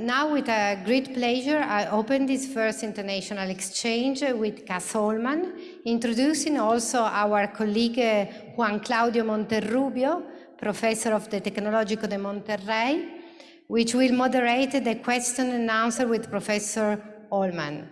Now, with a great pleasure, I open this first international exchange with Cas Holman, introducing also our colleague uh, Juan Claudio Monterrubio, professor of the Tecnológico de Monterrey, which will moderate the question and answer with Professor Holman.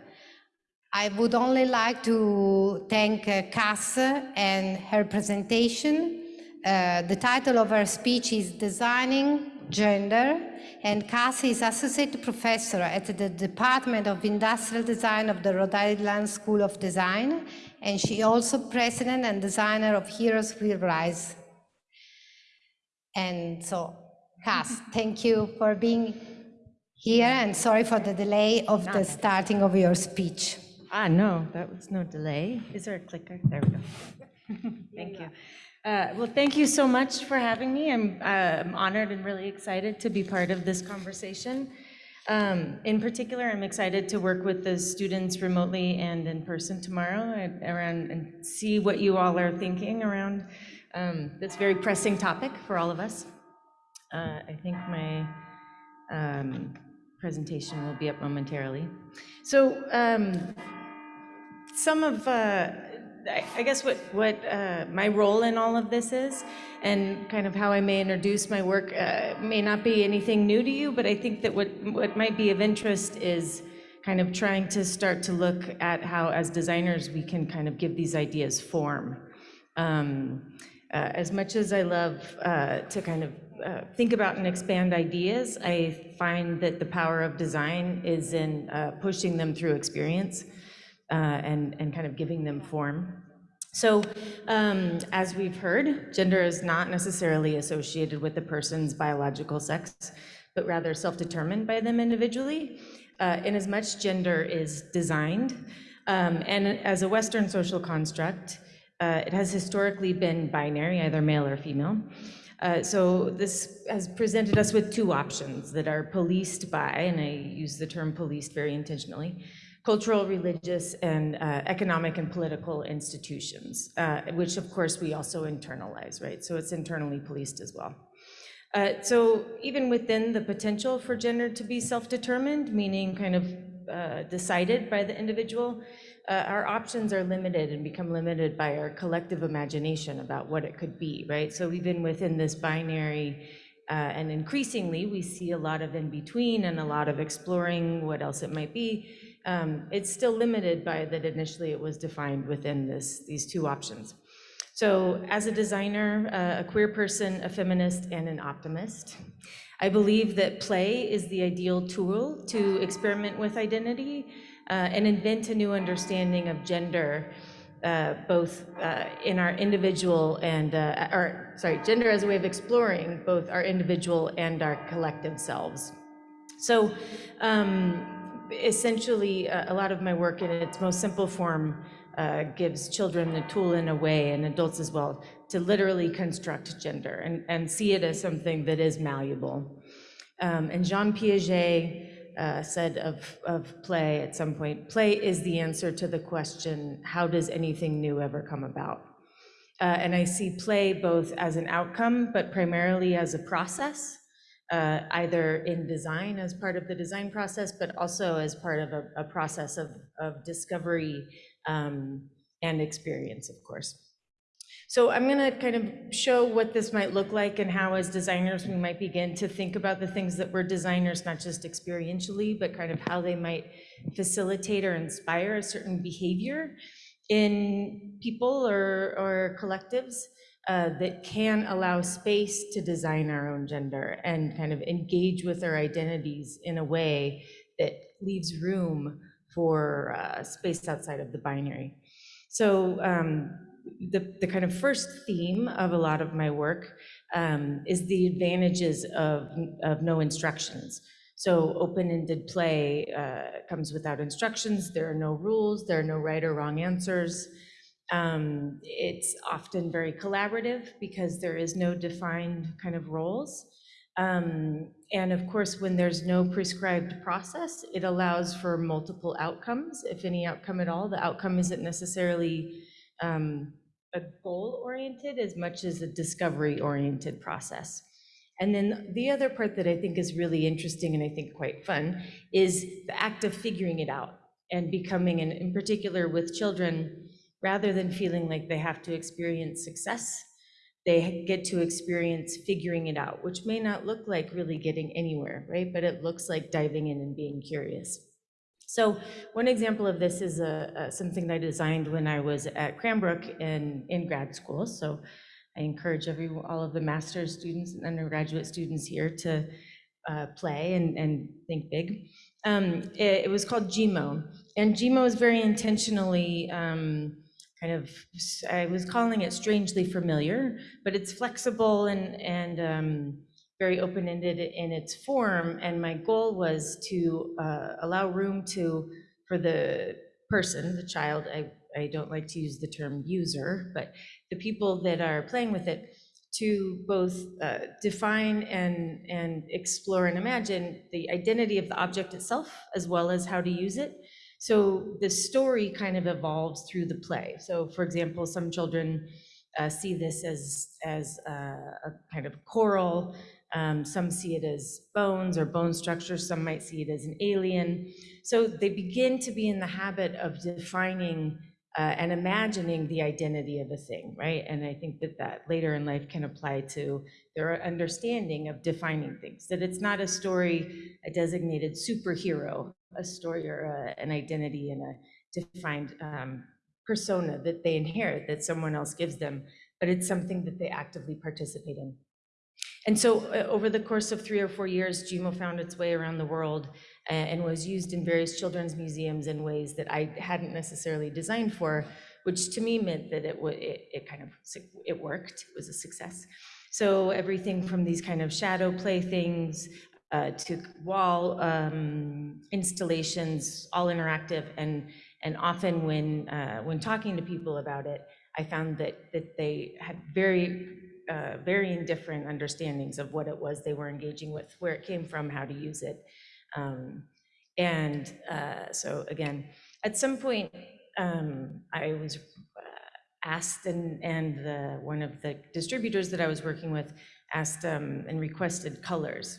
I would only like to thank uh, Cas and her presentation. Uh, the title of her speech is Designing Gender, and Cas is Associate Professor at the Department of Industrial Design of the Rhode Island School of Design, and she also President and designer of Heroes Will Rise. And so, Cas, thank you for being here, and sorry for the delay of the starting of your speech. Ah, no, that was no delay. Is there a clicker? There we go. Thank you. Uh, Well, thank you so much for having me. I'm uh, honored and really excited to be part of this conversation. Um, In particular, I'm excited to work with the students remotely and in person tomorrow around and see what you all are thinking around um, this very pressing topic for all of us. Uh, I think my um, presentation will be up momentarily. So um, some of, uh, I guess what, what uh, my role in all of this is, and kind of how I may introduce my work, uh, may not be anything new to you, but I think that what, what might be of interest is kind of trying to start to look at how, as designers, we can kind of give these ideas form. Um, uh, As much as I love uh, to kind of uh, think about and expand ideas, I find that the power of design is in uh, pushing them through experience and, and kind of giving them form. So, um, as we've heard, gender is not necessarily associated with the person's biological sex, but rather self-determined by them individually, uh, in as much gender is designed. Um, and as a Western social construct, uh, it has historically been binary, either male or female. Uh, so this has presented us with two options that are policed by, and I use the term policed very intentionally, cultural, religious, and uh, economic and political institutions, uh, which of course we also internalize, right? So it's internally policed as well. Uh, so even within the potential for gender to be self-determined, meaning kind of uh, decided by the individual, uh, our options are limited and become limited by our collective imagination about what it could be, right? So even within this binary, uh, and increasingly, we see a lot of in between and a lot of exploring what else it might be. Um, it's still limited by that initially it was defined within this, these two options. So as a designer, uh, a queer person, a feminist, and an optimist, I believe that play is the ideal tool to experiment with identity uh, and invent a new understanding of gender, uh, both uh, in our individual and, uh, or sorry, gender as a way of exploring both our individual and our collective selves. So um, essentially, uh, a lot of my work in its most simple form uh, gives children the tool in a way, and adults as well, to literally construct gender and, and see it as something that is malleable. Um, and Jean Piaget uh, said of, of play at some point, play is the answer to the question, how does anything new ever come about? Uh, and I see play both as an outcome, but primarily as a process, uh, either in design as part of the design process, but also as part of a, a process of, of discovery um, and experience, of course. So I'm going to kind of show what this might look like and how as designers we might begin to think about the things that we're designers, not just experientially, but kind of how they might facilitate or inspire a certain behavior in people or, or collectives uh, that can allow space to design our own gender and kind of engage with our identities in a way that leaves room for uh, space outside of the binary. So um, the, the kind of first theme of a lot of my work um, is the advantages of, of no instructions. So open-ended play uh, comes without instructions. There are no rules. There are no right or wrong answers. Um, it's often very collaborative because there is no defined kind of roles. Um, and of course, when there's no prescribed process, it allows for multiple outcomes, if any outcome at all. The outcome isn't necessarily um, a goal-oriented as much as a discovery-oriented process. And then the other part that I think is really interesting and I think quite fun is the act of figuring it out and becoming, and in particular with children, rather than feeling like they have to experience success, they get to experience figuring it out, which may not look like really getting anywhere, right? But it looks like diving in and being curious. So one example of this is a, a- something that I designed when I was at Cranbrook in, in grad school. So I encourage every, all of the master's students and undergraduate students here to uh, play and, and think big. Um, it, it was called Geemo, and Geemo is very intentionally um, kind of, I was calling it strangely familiar, but it's flexible and, and um, very open-ended in its form. And my goal was to uh, allow room to, for the person, the child, I, I don't like to use the term user, but the people that are playing with it to both uh, define and, and explore and imagine the identity of the object itself as well as how to use it. So the story kind of evolves through the play. So for example, some children uh, see this as, as uh, a kind of coral. Um, some see it as bones or bone structure. Some might see it as an alien. So they begin to be in the habit of defining uh, and imagining the identity of a thing, right? And I think that that later in life can apply to their understanding of defining things, that it's not a story, a designated superhero, a story or a, an identity and a defined um, persona that they inherit, that someone else gives them, but it's something that they actively participate in. And so uh, over the course of three or four years, Geemo found its way around the world and was used in various children's museums in ways that I hadn't necessarily designed for, which to me meant that it, it, it kind of, it worked, it was a success. So everything from these kind of shadow play things uh, to wall um, installations, all interactive, and and often when uh, when talking to people about it, I found that that they had very uh, varying different understandings of what it was they were engaging with, where it came from, how to use it. Um, and uh, so again, at some point, um, I was uh, asked and, and the, one of the distributors that I was working with asked um, and requested colors.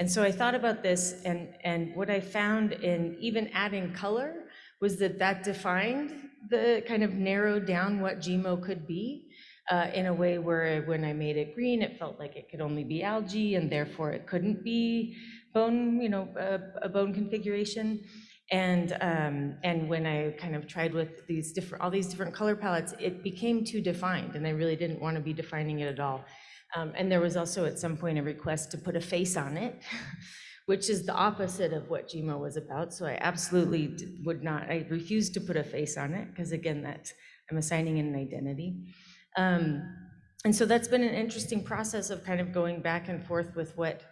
And so I thought about this and, and what I found in even adding color was that that defined the kind of narrowed down what Geemo could be uh, in a way where when I made it green, it felt like it could only be algae and therefore it couldn't be bone, you know, a, a bone configuration. And, um, and when I kind of tried with these different, all these different color palettes, it became too defined and I really didn't want to be defining it at all. Um, and there was also at some point a request to put a face on it, which is the opposite of what Geemo was about. So I absolutely would not, I refused to put a face on it because again, that I'm assigning an identity. Um, and so that's been an interesting process of kind of going back and forth with what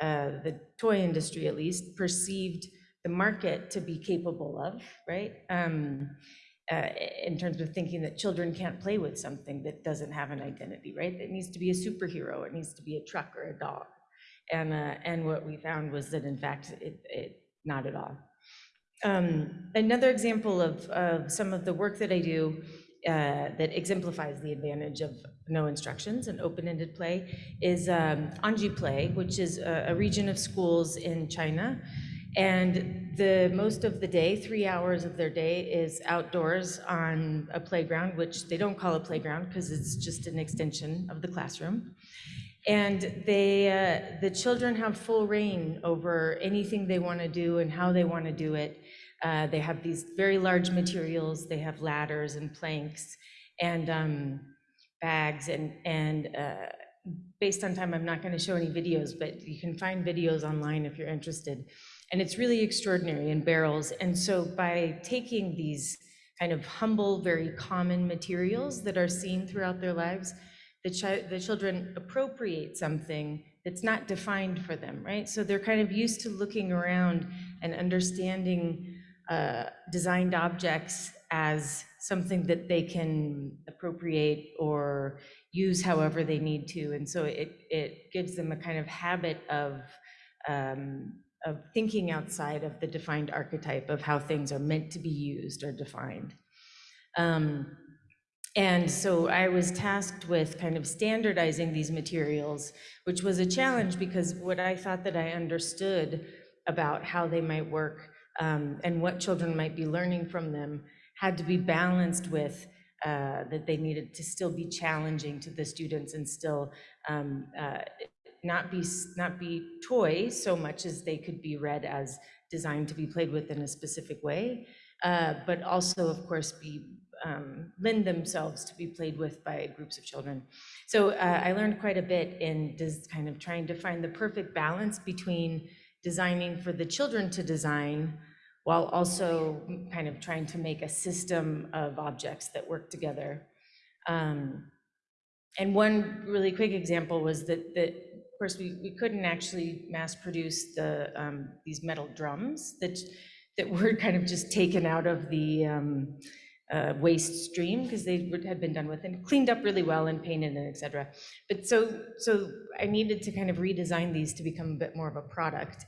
uh, the toy industry, at least, perceived the market to be capable of, right? Um, uh, in terms of thinking that children can't play with something that doesn't have an identity, right? It needs to be a superhero, it needs to be a truck or a dog. And, uh, and what we found was that in fact, it, it not at all. Um, another example of, of some of the work that I do uh, that exemplifies the advantage of no instructions and open-ended play is um, Anji Play, which is a, a, region of schools in China. And the most of the day, three hours of their day, is outdoors on a playground, which they don't call a playground because it's just an extension of the classroom. And they, uh, the children have full reign over anything they want to do and how they want to do it. Uh, they have these very large materials. They have ladders and planks and um, bags and, and uh, based on time, I'm not going to show any videos, but you can find videos online if you're interested. And it's really extraordinary in barrels. And so by taking these kind of humble, very common materials that are seen throughout their lives, the, chi the children appropriate something that's not defined for them, right? So they're kind of used to looking around and understanding uh, designed objects as something that they can appropriate or use however they need to. And so it, it gives them a kind of habit of, um, of thinking outside of the defined archetype of how things are meant to be used or defined. Um, And so I was tasked with kind of standardizing these materials, which was a challenge because what I thought that I understood about how they might work um, and what children might be learning from them had to be balanced with uh, that they needed to still be challenging to the students and still um, uh, not be not be toy so much as they could be read as designed to be played with in a specific way, uh, but also, of course, be um, lend themselves to be played with by groups of children. So uh, I learned quite a bit in just kind of trying to find the perfect balance between designing for the children to design while also kind of trying to make a system of objects that work together. Um, and one really quick example was that, that of course, we, we couldn't actually mass produce the, um, these metal drums that, that were kind of just taken out of the um, uh, waste stream because they would, had been done with and cleaned up really well and painted and et cetera. But so, so I needed to kind of redesign these to become a bit more of a product.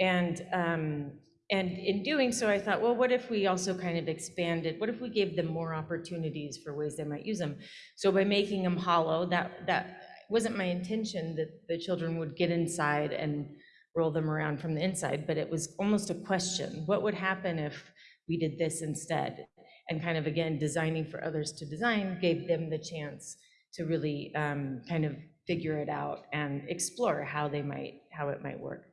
And, um, and in doing so, I thought, well, what if we also kind of expanded? What if we gave them more opportunities for ways they might use them? So by making them hollow, that, that wasn't my intention that the children would get inside and roll them around from the inside, but it was almost a question. What would happen if we did this instead? And kind of, again, designing for others to design gave them the chance to really um, kind of figure it out and explore how they might, how it might work.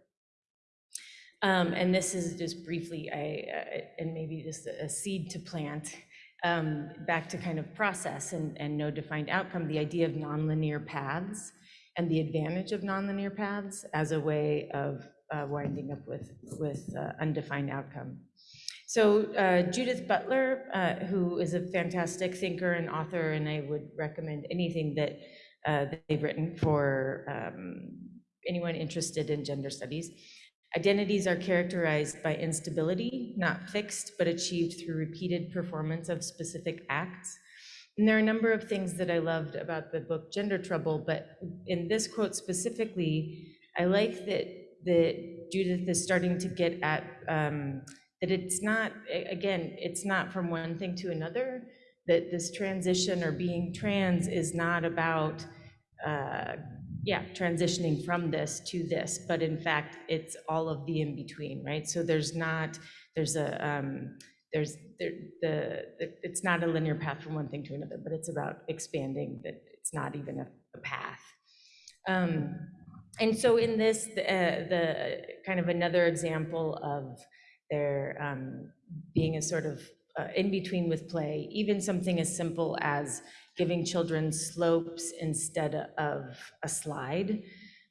Um, and this is just briefly, I, uh, and maybe just a seed to plant um, back to kind of process and, and no defined outcome, the idea of nonlinear paths and the advantage of nonlinear paths as a way of uh, winding up with, with uh, undefined outcome. So uh, Judith Butler, uh, who is a fantastic thinker and author, and I would recommend anything that, uh, they've written for um, anyone interested in gender studies. Identities are characterized by instability, not fixed, but achieved through repeated performance of specific acts. And there are a number of things that I loved about the book Gender Trouble, but in this quote specifically, I like that, that Judith is starting to get at um, that it's not, again, it's not from one thing to another, that this transition or being trans is not about uh, yeah, transitioning from this to this, but in fact, it's all of the in between, right? So there's not, there's a, um, there's there, the, the, it's not a linear path from one thing to another, but it's about expanding that it's not even a, a path. Um, and so in this, the, uh, the kind of another example of there um, being a sort of uh, in between with play, even something as simple as giving children slopes instead of a slide,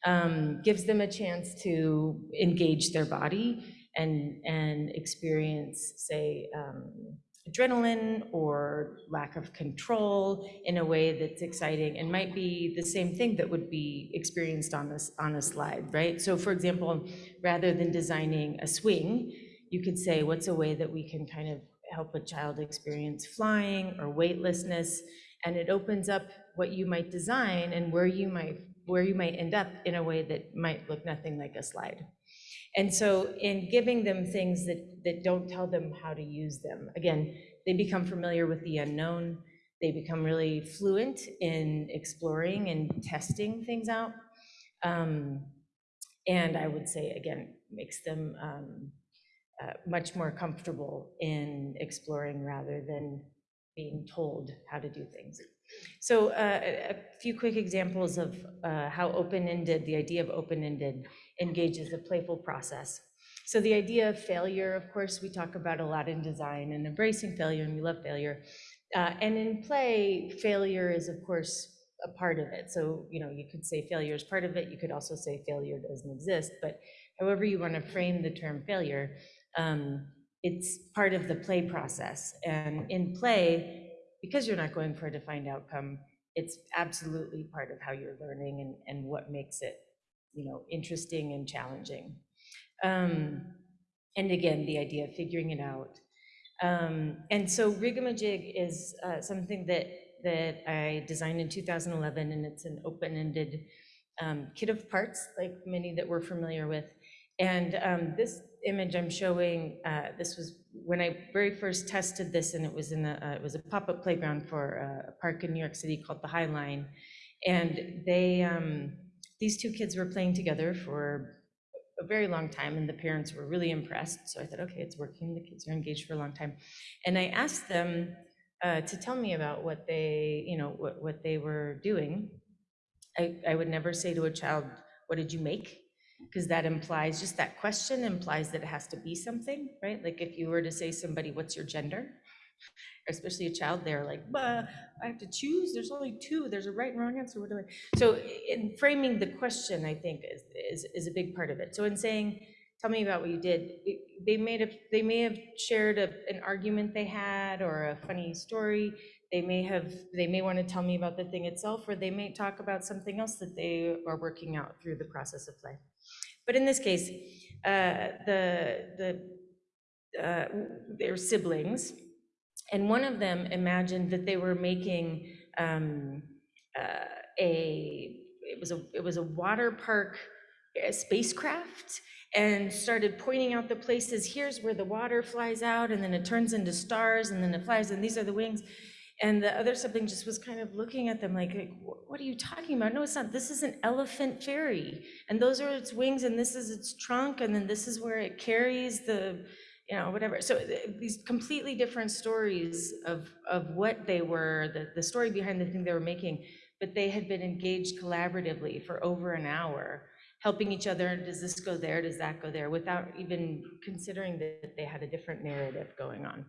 um, gives them a chance to engage their body and, and experience, say, um, adrenaline or lack of control in a way that's exciting and might be the same thing that would be experienced on this on a slide, right? So for example, rather than designing a swing, you could say, what's a way that we can kind of help a child experience flying or weightlessness and it opens up what you might design and where you might where you might end up in a way that might look nothing like a slide. And so in giving them things that, that don't tell them how to use them, again, they become familiar with the unknown, they become really fluent in exploring and testing things out. Um, and I would say, again, makes them um, uh, much more comfortable in exploring rather than being told how to do things. So uh, a few quick examples of uh, how open-ended, the idea of open-ended engages a playful process. So the idea of failure, of course, we talk about a lot in design and embracing failure, and we love failure. Uh, and in play, failure is, of course, a part of it. So, you know, you could say failure is part of it. You could also say failure doesn't exist. But however you want to frame the term failure, um, it's part of the play process. And in play, because you're not going for a defined outcome, it's absolutely part of how you're learning and, and what makes it, you know, interesting and challenging. Um, and again, the idea of figuring it out. Um, and so Rigamajig is uh, something that that I designed in 2011, and it's an open-ended um, kit of parts, like many that we're familiar with. And um, this image I'm showing, uh, this was when I very first tested this, and it was in a, uh, it was a pop-up playground for a park in New York City called the High Line. And they, um, these two kids were playing together for a very long time, and the parents were really impressed. So I thought, okay, it's working. The kids are engaged for a long time. And I asked them uh, to tell me about what they, you know, what, what they were doing. I, I would never say to a child, what did you make? Because that implies, just that question implies that it has to be something, right? Like if you were to say somebody, what's your gender? Especially a child, they're like, I have to choose, there's only two, there's a right and wrong answer, what do I? So in framing the question, I think is, is, is a big part of it. So in saying, tell me about what you did, they may have, they may have shared a, an argument they had or a funny story. They may have, they may want to tell me about the thing itself, or they may talk about something else that they are working out through the process of play. But in this case, uh, the, the, uh, they're siblings, and one of them imagined that they were making um, uh, a, it was a, it was a water park uh, spacecraft, and started pointing out the places, here's where the water flies out, and then it turns into stars, and then it flies, and these are the wings. And the other sibling just was kind of looking at them like, like, what are you talking about? No, it's not. This is an elephant fairy. And those are its wings, and this is its trunk, and then this is where it carries the, you know, whatever. So th- these completely different stories of, of what they were, the, the story behind the thing they were making, but they had been engaged collaboratively for over an hour, helping each other, does this go there, does that go there, without even considering that they had a different narrative going on.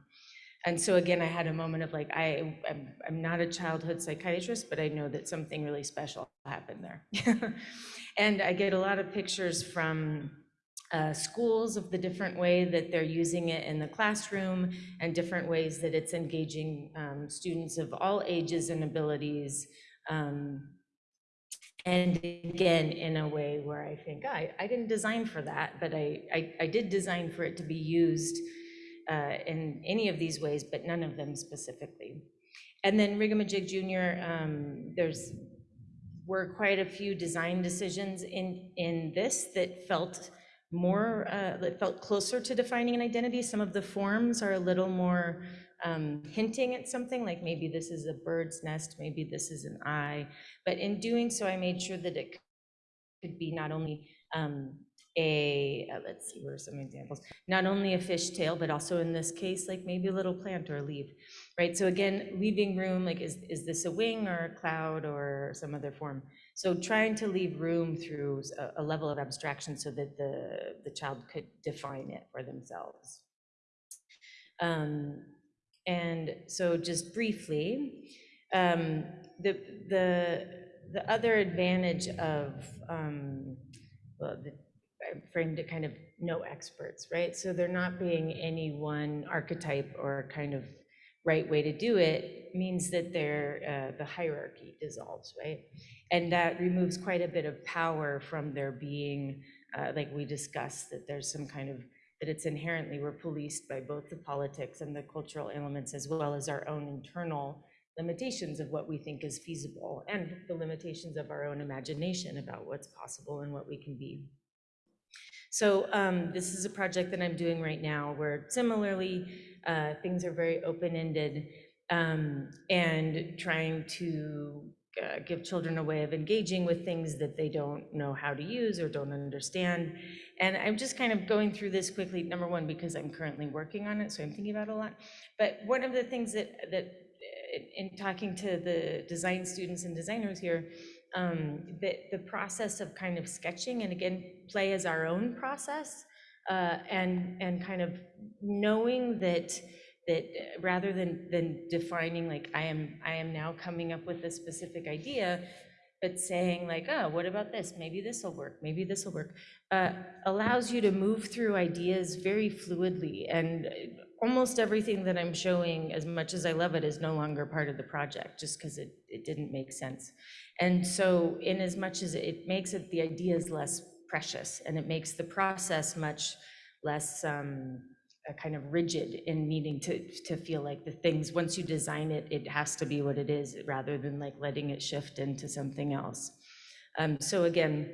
And so again, I had a moment of like, I, I'm, I'm not a childhood psychiatrist, but I know that something really special happened there. and I get a lot of pictures from uh, schools of the different way that they're using it in the classroom and different ways that it's engaging um, students of all ages and abilities. Um, and again, in a way where I think, I, I didn't design for that, but I, I, I did design for it to be used uh, in any of these ways, but none of them specifically. And then Rigamajig Junior, um, there's, were quite a few design decisions in, in this that felt more, uh, that felt closer to defining an identity. Some of the forms are a little more um, hinting at something, like maybe this is a bird's nest, maybe this is an eye. But in doing so, I made sure that it could be not only um, a, uh, let's see, where are some examples? Not only a fishtail, but also in this case, like maybe a little plant or a leaf, right? So again, leaving room, like is, is this a wing or a cloud or some other form? So trying to leave room through a, a level of abstraction so that the, the child could define it for themselves. Um, and so just briefly, um, the, the, the other advantage of, um, well, the, I framed it kind of no experts, right? So there not being any one archetype or kind of right way to do it means that there, uh, the hierarchy dissolves, right? And that removes quite a bit of power from there being, uh, like we discussed, that there's some kind of, that it's inherently, we're policed by both the politics and the cultural elements as well as our own internal limitations of what we think is feasible and the limitations of our own imagination about what's possible and what we can be. So um, this is a project that I'm doing right now where similarly, uh, things are very open-ended um, and trying to uh, give children a way of engaging with things that they don't know how to use or don't understand. And I'm just kind of going through this quickly, number one, because I'm currently working on it, so I'm thinking about a lot. But one of the things that, that uh, in talking to the design students and designers here, um, the, the process of kind of sketching and again, play as our own process uh, and, and kind of knowing that, that uh, rather than, than defining like, I am, I am now coming up with a specific idea, but saying like, oh, what about this? Maybe this will work, maybe this will work, uh, allows you to move through ideas very fluidly. And uh, almost everything that I'm showing, as much as I love it, is no longer part of the project, just because it, it didn't make sense. And so in as much as it makes it, the ideas less precious, and it makes the process much less um, kind of rigid in needing to, to feel like the things, once you design it, it has to be what it is, rather than like letting it shift into something else. Um, so again,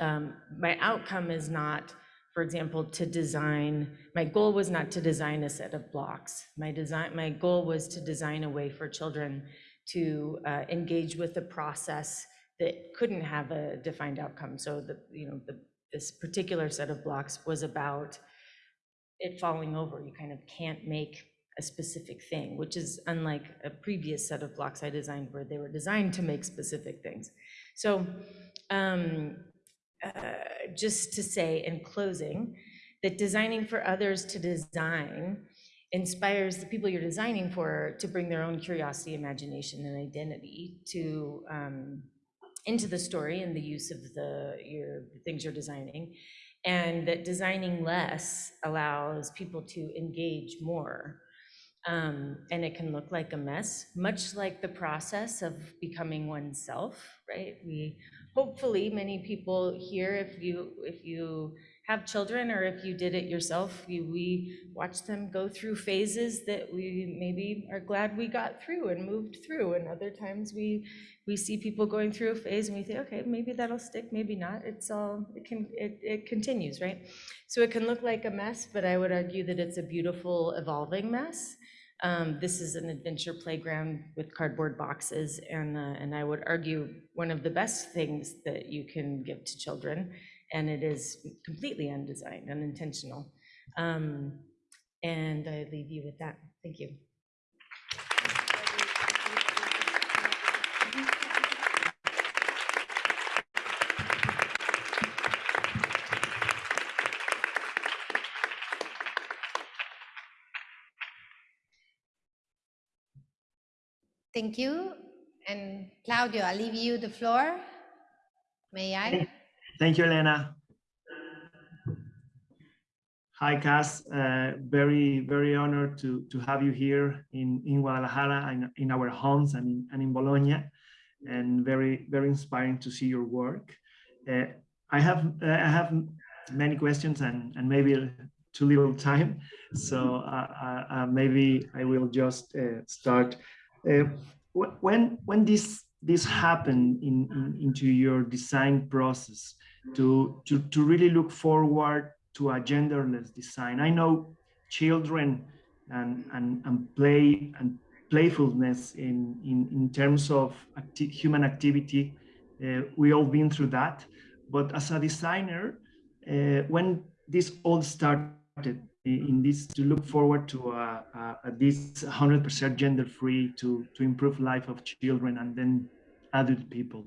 um, my outcome is not for example, to design, my goal was not to design a set of blocks. My design, my goal was to design a way for children to uh, engage with the process that couldn't have a defined outcome. So the, you know, the, this particular set of blocks was about it falling over. You kind of can't make a specific thing, which is unlike a previous set of blocks I designed where they were designed to make specific things. So um, uh, just to say in closing, that designing for others to design inspires the people you're designing for to bring their own curiosity, imagination, and identity to um, into the story and the use of the your the things you're designing, and that designing less allows people to engage more. Um, and it can look like a mess, much like the process of becoming oneself, right? We hopefully many people here, if you if you have children or if you did it yourself, you, we watch them go through phases that we maybe are glad we got through and moved through. And other times we we see people going through a phase and we think, okay, maybe that'll stick, maybe not. It's all it can it, it continues, right? So it can look like a mess, but I would argue that it's a beautiful evolving mess. Um, this is an adventure playground with cardboard boxes, and uh, and I would argue one of the best things that you can give to children, and it is completely undesigned, unintentional. Um, and I leave you with that. Thank you. Thank you. And Claudio, I leave you the floor. May I? Thank you, Elena. Hi, Cas. Uh, very, very honored to, to have you here in, in Guadalajara, and in our homes and in, and in Bologna, and very, very inspiring to see your work. Uh, I have uh, I have many questions and, and maybe too little time, so uh, uh, uh, maybe I will just start. When when this this happened in, in, into your design process to, to, to really look forward to a genderless design. I know children and, and, and play and playfulness in, in, in terms of acti human activity, uh, we all been through that. But as a designer, uh, when this all started in this to look forward to uh, uh, this 100% gender free to, to improve life of children and then adult people.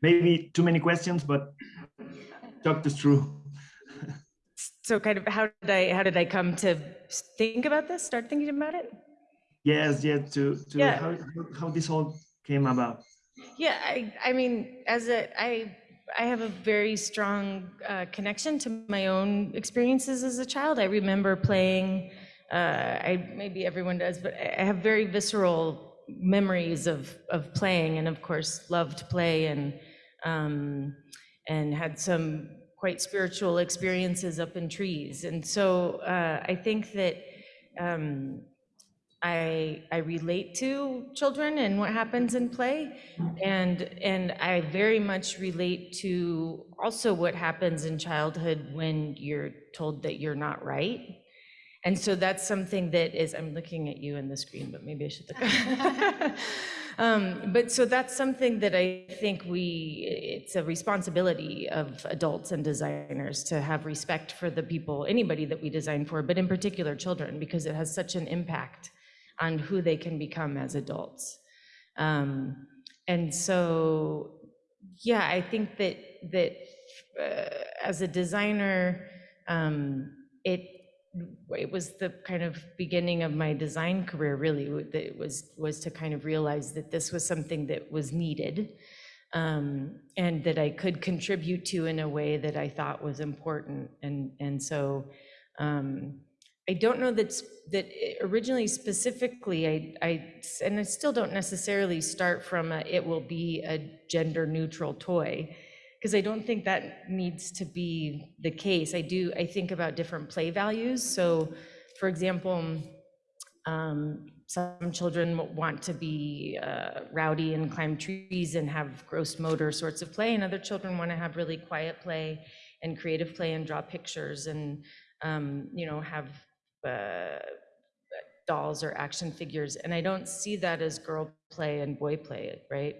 Maybe too many questions, but talk us through. so kind of how did I how did I come to think about this? Start thinking about it? Yes, yeah, to to yeah. How, how this all came about. Yeah, I I mean, as a I I have a very strong uh, connection to my own experiences as a child. I remember playing. Uh, I maybe everyone does, but I have very visceral memories of of playing, and of course loved play and um, and had some quite spiritual experiences up in trees. And so uh, I think that um, I, I relate to children and what happens in play. And, and I very much relate to also what happens in childhood when you're told that you're not right. And so that's something that is, I'm looking at you in the screen, but maybe I should look. um, but so that's something that I think we, it's a responsibility of adults and designers to have respect for the people, anybody that we design for, but in particular children, because it has such an impact on who they can become as adults. Um, and so, yeah, I think that, that uh, as a designer, um, it it was the kind of beginning of my design career really that was was to kind of realize that this was something that was needed um, and that I could contribute to in a way that I thought was important and and so um, I don't know that that originally specifically I, I and I still don't necessarily start from a, it will be a gender neutral toy because I don't think that needs to be the case. I do, I think about different play values. So for example, um, some children want to be uh, rowdy and climb trees and have gross motor sorts of play, and other children want to have really quiet play and creative play and draw pictures and, um, you know, have uh, dolls or action figures. And I don't see that as girl play and boy play, right?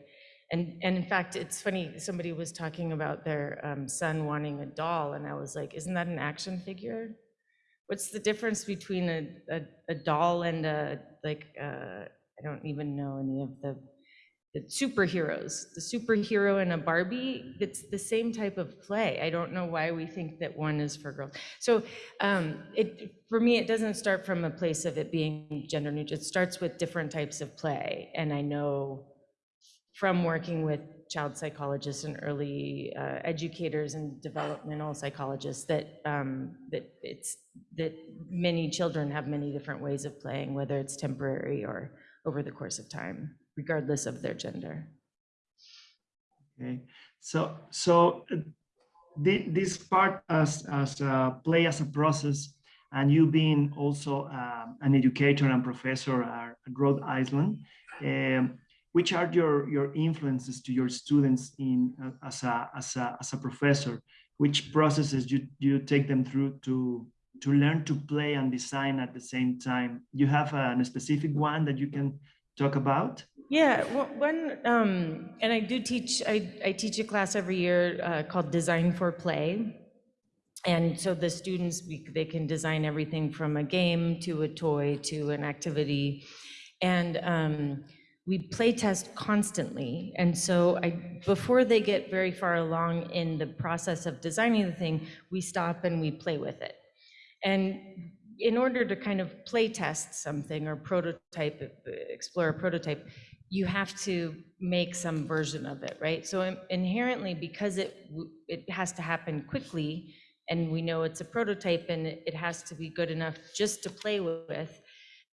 And, and in fact, it's funny, somebody was talking about their um, son wanting a doll, and I was like, isn't that an action figure? What's the difference between a, a, a doll and a, like, uh, I don't even know any of the, the superheroes. The superhero and a Barbie, it's the same type of play. I don't know why we think that one is for girls. So um, it, for me, it doesn't start from a place of it being gender neutral. It starts with different types of play. And I know from working with child psychologists and early uh, educators and developmental psychologists that um, that it's that many children have many different ways of playing, whether it's temporary or over the course of time, regardless of their gender. Okay, so so uh, thi- this part as as uh, play as a process, and you being also um, an educator and professor at Rhode Island, um, which are your your influences to your students in uh, as a as a as a professor? Which processes you you take them through to to learn to play and design at the same time? You have a, specific one that you can talk about? Yeah, one, um, and I do teach, I, I teach a class every year uh, called Design for Play. And so the students, we- they can design everything from a game to a toy to an activity. And um, we play test constantly. And so I, before they get very far along in the process of designing the thing, we stop and we play with it. And in order to kind of play test something or prototype, explore a prototype, you have to make some version of it, right? So inherently, because it, it has to happen quickly, and we know it's a prototype and it has to be good enough just to play with,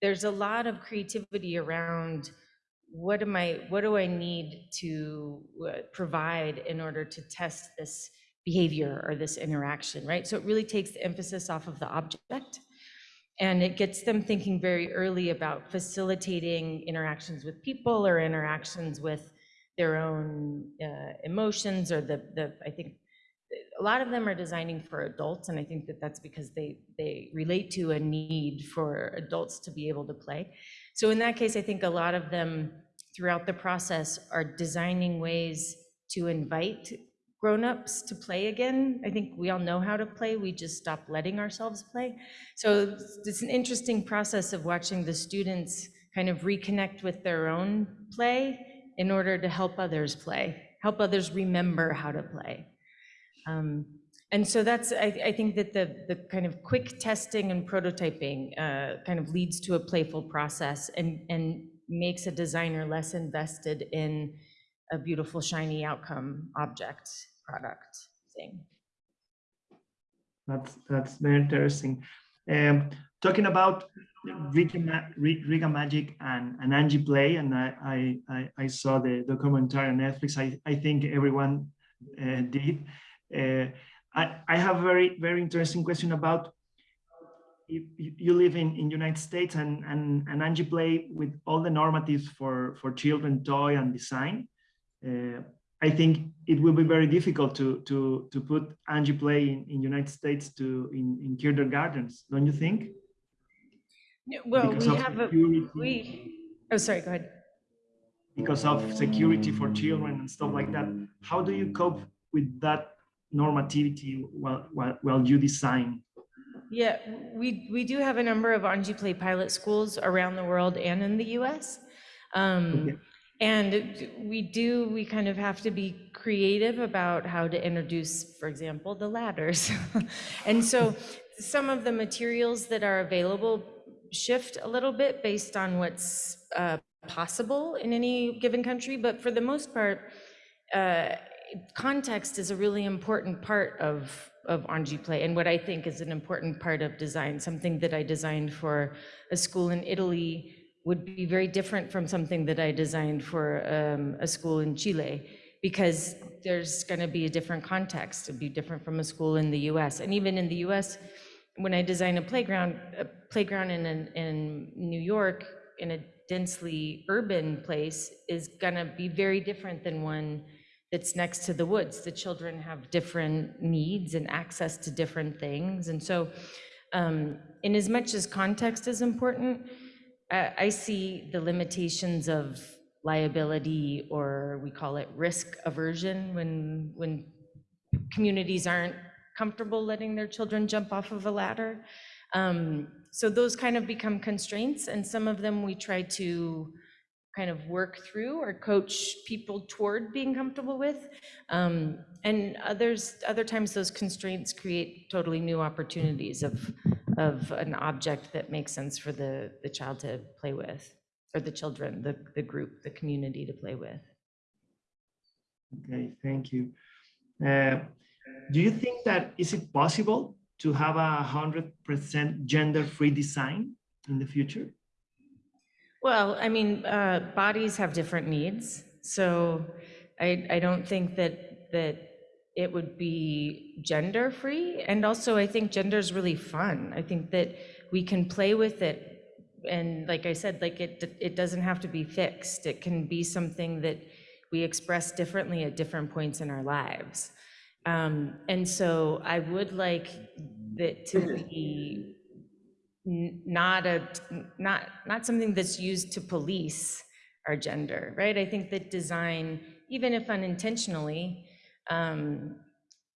there's a lot of creativity around what am I, what do I need to uh, provide in order to test this behavior or this interaction, right? So it really takes the emphasis off of the object and it gets them thinking very early about facilitating interactions with people or interactions with their own uh, emotions or the, the, I think, a lot of them are designing for adults, and I think that that's because they, they relate to a need for adults to be able to play. So in that case, I think a lot of them throughout the process are designing ways to invite grown-ups to play again. I think we all know how to play, we just stop letting ourselves play. So it's- an interesting process of watching the students kind of reconnect with their own play in order to help others play, help others remember how to play. Um, And so that's, I, I think that the, the kind of quick testing and prototyping uh, kind of leads to a playful process and, and makes a designer less invested in a beautiful, shiny outcome, object, product, thing. That's that's very interesting. Um, talking about Rigamajig and, and Anji Play, and I, I, I, saw the documentary on Netflix. I, I think everyone uh, did. Uh, I, I have a very very interesting question about you you live in in United States and, and, and Anji Play with all the normatives for, for children toy and design. Uh, I think it will be very difficult to to to put Anji Play in, in United States to in, in kindergartens, don't you think? Well, Because we have a, we, oh, sorry, go ahead. because of security for children and stuff like that. How do you cope with that normativity while while, while you design? Yeah, we, we do have a number of Anji Play pilot schools around the world and in the US. Um, Okay. And we do, we kind of have to be creative about how to introduce, for example, the ladders. And so some of the materials that are available shift a little bit based on what's uh, possible in any given country, but for the most part, uh, context is a really important part of, of Anji Play and what I think is an important part of design. Something that I designed for a school in Italy would be very different from something that I designed for um, a school in Chile because there's going to be a different context. It'd be different from a school in the US. And even in the US, when I design a playground, a playground in, an- in New York, in a densely urban place, is gonna be very different than one that's next to the woods. The children have different needs and access to different things. And so um, in as much as context is important, I, see the limitations of liability or we call it risk aversion when, when communities aren't comfortable letting their children jump off of a ladder. Um, so those kind of become constraints and some of them we try to kind of work through or coach people toward being comfortable with. Um, and others, other times those constraints create totally new opportunities of, of an object that makes sense for the, the child to play with, or the children, the, the group, the community to play with. Okay, thank you. Uh, do you think that is it possible to have a hundred percent gender-free design in the future? Well, I mean, uh, bodies have different needs, so I, I don't think that, that it would be gender-free. And also, I think gender is really fun. I think that we can play with it. And like I said, like it, it doesn't have to be fixed. It can be something that we express differently at different points in our lives. Um, and so I would like that to be not a not not something that's used to police our gender right i think that design even if unintentionally um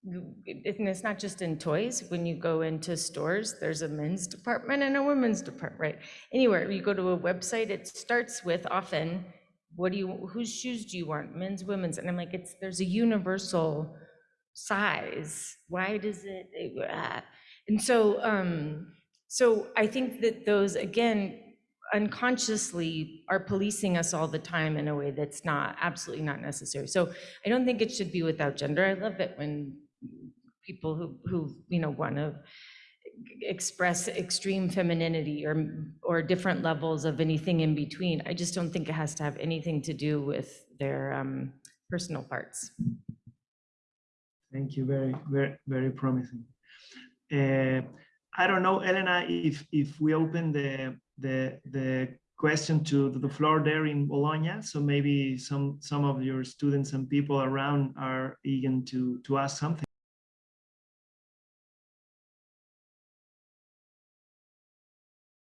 and it's not just in toys. When you go into stores there's a men's department and a women's department right? Anywhere you go to a website it starts with often what do you whose shoes do you want? Men's women's and i'm like it's there's a universal size. Why does it ah. and so um so I think that those, again, unconsciously are policing us all the time in a way that's not, absolutely not necessary. So I don't think it should be without gender. I love it when people who, who, you know, want to express extreme femininity or, or different levels of anything in between. I just don't think it has to have anything to do with their um, personal parts. Thank you, very, very, very promising. Uh, I don't know, Elena, if if we open the the the question to the floor there in Bologna, so maybe some some of your students and people around are eager to to ask something.